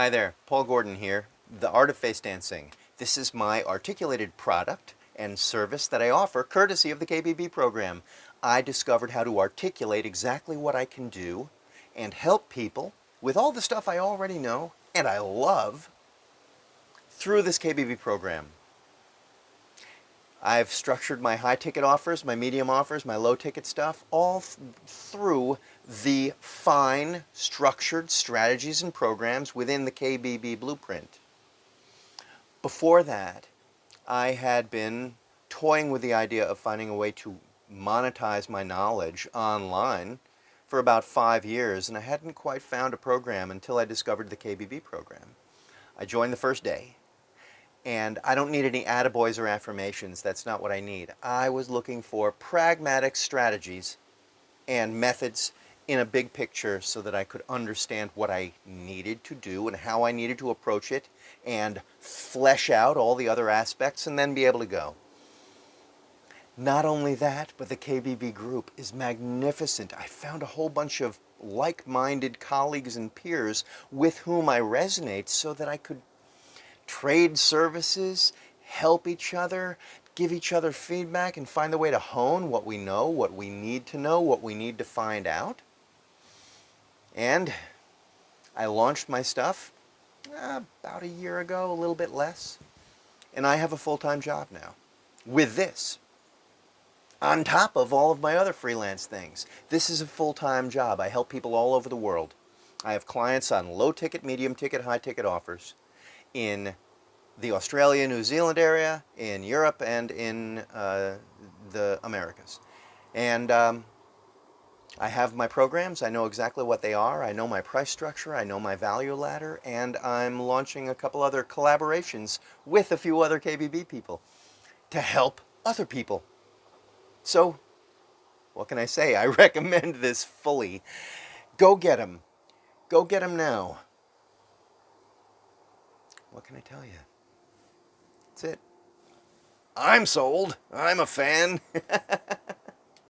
Hi there, Paul Gordon here, The Art of Face Dancing. This is my articulated product and service that I offer courtesy of the KBB program. I discovered how to articulate exactly what I can do and help people with all the stuff I already know and I love through this KBB program. I've structured my high ticket offers, my medium offers, my low ticket stuff, all through the fine structured strategies and programs within the KBB blueprint. Before that, I had been toying with the idea of finding a way to monetize my knowledge online for about five years, and I hadn't quite found a program until I discovered the KBB program. I joined the first day and I don't need any attaboys or affirmations. That's not what I need. I was looking for pragmatic strategies and methods in a big picture so that I could understand what I needed to do and how I needed to approach it and flesh out all the other aspects and then be able to go. Not only that, but the KBB group is magnificent. I found a whole bunch of like-minded colleagues and peers with whom I resonate so that I could trade services, help each other, give each other feedback, and find a way to hone what we know, what we need to know, what we need to find out. And I launched my stuff uh, about a year ago, a little bit less. And I have a full-time job now with this. On top of all of my other freelance things. This is a full-time job. I help people all over the world. I have clients on low ticket, medium ticket, high ticket offers in the Australia, New Zealand area, in Europe, and in uh, the Americas. And um, I have my programs, I know exactly what they are, I know my price structure, I know my value ladder, and I'm launching a couple other collaborations with a few other KBB people to help other people. So, what can I say? I recommend this fully. Go get them. Go get them now. What can I tell you? That's it. I'm sold. I'm a fan.